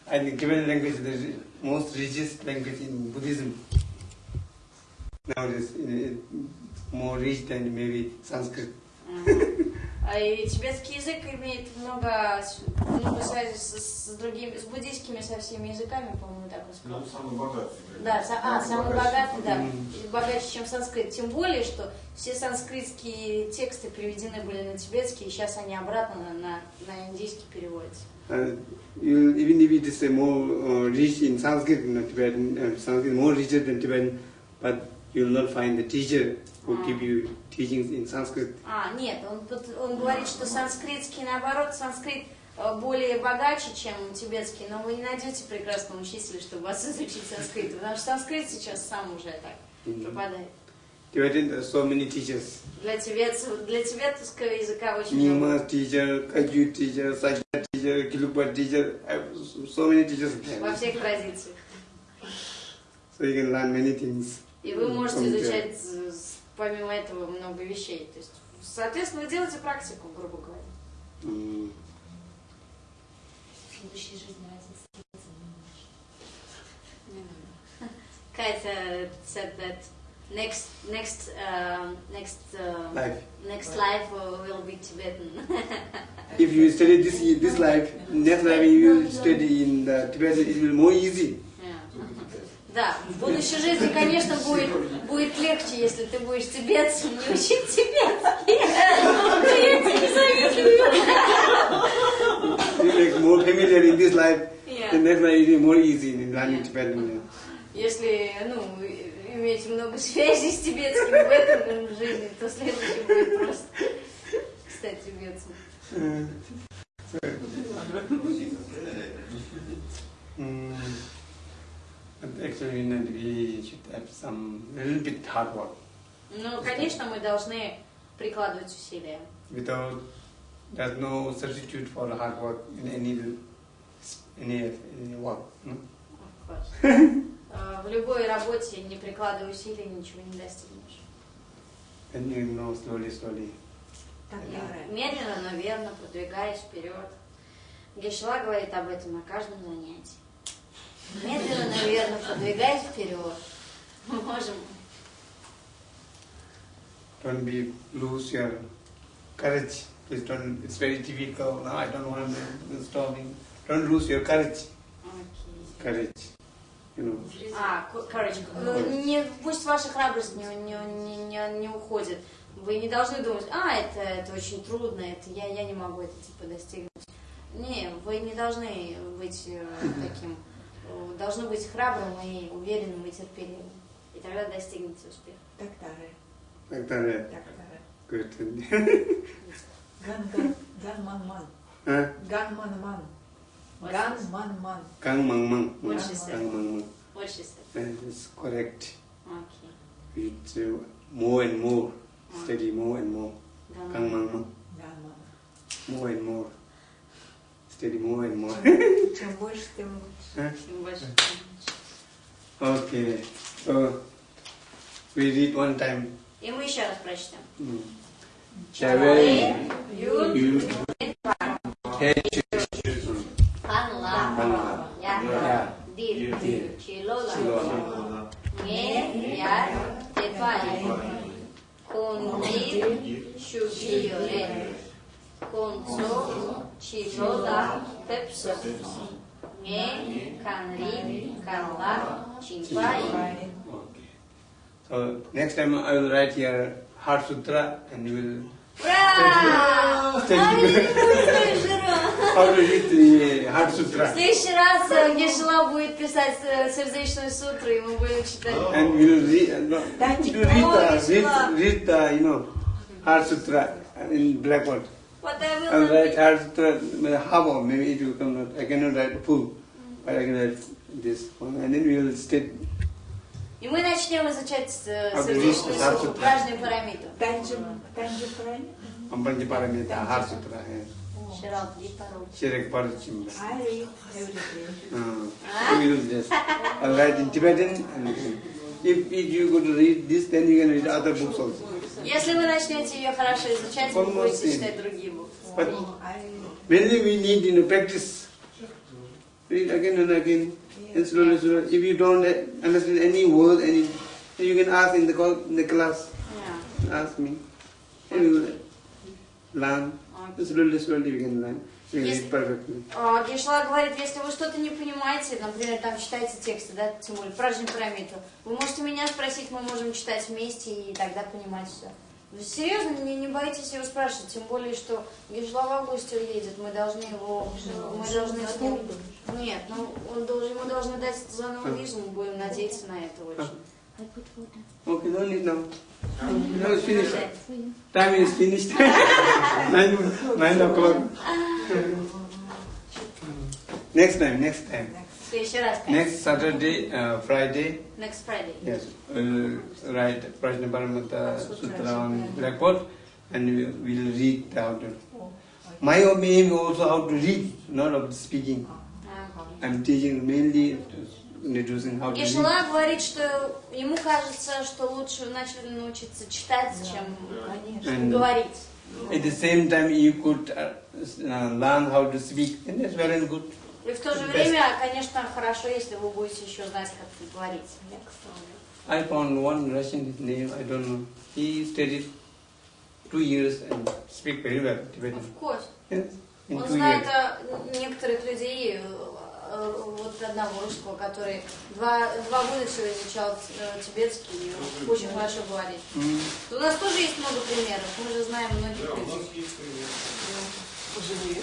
I think Tibetan language is the ri- most richest language in Buddhism. Nowadays, it- it- more rich than maybe Sanskrit. Мгм. А И тибетский язык имеет много, много связи с, с другими, с буддийскими со всеми языками, по-моему, так он сказал. Ну, самый богатый. Да, са- а, самый богатый, да, богаче, чем санскрит. Тем более, что все санскритские тексты приведены были на тибетский, и сейчас они обратно на, на, на индийский переводятся. Uh, you, even if it is uh, more uh, rich in Sanskrit, you know, Tibetan, uh, Sanskrit more richer than Tibetan, but you will not find the teacher who Ah. give you teachings in Sanskrit. А, нет, он, он говорит, что санскритский, наоборот, санскрит э, более богаче, чем тибетский, но вы не найдете прекрасного учителя, чтобы вас изучить санскрит, потому что санскрит сейчас сам уже так пропадает. Tibetan, there are so many teachers. Для, тибетцев, для тибетского языка очень много. Nyingma teacher, Kagyu teacher, Sakya teacher, Kilukpa teacher, uh, so many teachers. во всех традициях. So you can learn many things. И вы можете изучать э, помимо этого много вещей. То есть, соответственно, вы делаете практику, грубо говоря. Mm. В следующей жизни разницы не будет. Катя said that next next um, next uh, Life. next life uh, will be Tibetan. If you study this this life, next life you study in the Tibetan, it will be more easy. Да, в будущей жизни, конечно, будет, будет легче, если ты будешь тибетцем, не учить тибетский. Я тебе не завидую. You make more familiar in this life, Yeah. the next life it will be more easy in learning Tibetan. Если, ну, иметь много связей с тибетским в этом в жизни, то следующий будет просто стать тибетцем. Mm. But actually, you know, we should have some little bit hard work. Ну, конечно, мы должны прикладывать усилия. Without, there's no substitute for hard work in any any, any work. No? Of course. Э, В любой работе, не прикладывая усилий, ничего не достигнешь. And you know slowly, slowly. Тактара. Медленно, но верно, продвигаясь вперед. Гешла говорит об этом на каждом занятии. Медленно, но верно, продвигаясь вперед. Мы можем Don't be lose your courage. Please don't. It's very difficult. No, I don't want to stopping. Don't lose your courage. Окей. Courage. You know. А, короче, э, не, пусть ваша храбрость не, не, не, не, не уходит. Вы не должны думать, а, это, это очень трудно, это я, я не могу это типа достигнуть. Не, вы не должны быть э, таким. Э, Должны быть храбрым и уверенным и терпеливым. И тогда достигнете успеха. Тактара. Like that. Тактара. Good. Ганган. Ганманман. Huh? Ганманман. Ганманман. Mang mang. What she said. That is correct. Окей. It's uh, more and more. Steady more and more. Да, Kang ну, mang mang. Ганман. More and more. Steady more and more. Чем больше, тем лучше. Huh? чем больше, тем лучше. Okay. So we read one time. И мы еще раз прочтем. Mm. Чавей, You Юд, Ханла, Ханла. Я, Yeah. Дир, Дир. Чилола, Чилола. Не, Я, Тепай, Кунди, Шубиоре, Кунцо, Чилола, Пепсо, Не, Канри, Канла, Чимпай. Okay. So next time I will write here Heart Sutra and you will Ура! Thank А, you. я не буду жира. how to read the Heart В Sutra. следующий раз э, Гешла будет писать э, сердечную сутру, и мы будем читать. And we will read, uh, no, Thank to you. read, Oh, the, Vishwa. read, read the, you know, Heart Sutra in blackboard. What I will I will not write be- Heart Sutra, maybe half of, maybe it will come not, I cannot write full, but I can write this one, and then we will state И мы начнем изучать э, А, сердечную Heart сутру, Sutra. пражную пирамиду. Танджи, Танджи правильно? Ambanji Paramita, Heart Sutra. yeah. Ширал Дипаручи. Shirek Paruchim. I read every day. Uh, we will just uh, write in Tibetan. And if, if you go to read this, then you can read other books also. Если вы начнете ее хорошо изучать, вы Almost будете in. читать другие буквы. But Oh, I mainly we need you know, practice. Read again and again. And slowly, slowly. If you don't uh, understand any word, any, you can ask in the, call, in the class. Yeah. Ask me. And we will learn. Slowly, slowly we can learn. Yes. read perfectly. А, Гешла говорит, если вы что-то не понимаете, например, там читаете тексты, да, тем более Пражни Парамитру, вы можете меня спросить, мы можем читать вместе и тогда понимать все. Вы серьезно, не, не боитесь его спрашивать, тем более, что Гешла в августе уедет, мы должны его, мы должны с ним... Нет, ну, он должен, ему должны дать заново визу, мы будем надеяться на это очень. I put water. Okay, no need now. Um, no, it's finished. Time is finished. nine, nine o'clock. next time, next time. Next Saturday, uh, Friday. Next Friday. Yes, we'll write Prajnaparamata Sutra on record, and we'll read the outer. My aim also how to read, not of speaking. Ah, I'm teaching mainly read. Гешла говорит, что ему кажется, что лучше вначале научиться читать, чем And говорить. at the same time you could uh, uh, learn how to speak and that's very good. И в то же время, конечно, хорошо, если вы будете еще знать, как говорить. I found one Russian his name, I don't know. He studied two years and speak very well Tibetan. Of course. Yes, in Он знает years. э, некоторых людей, э, вот одного русского, который два, два года всего изучал э, тибетский и очень хорошо говорит. Mm. У нас тоже есть много примеров, мы же знаем многих Да, у людей. нас есть пример. живые.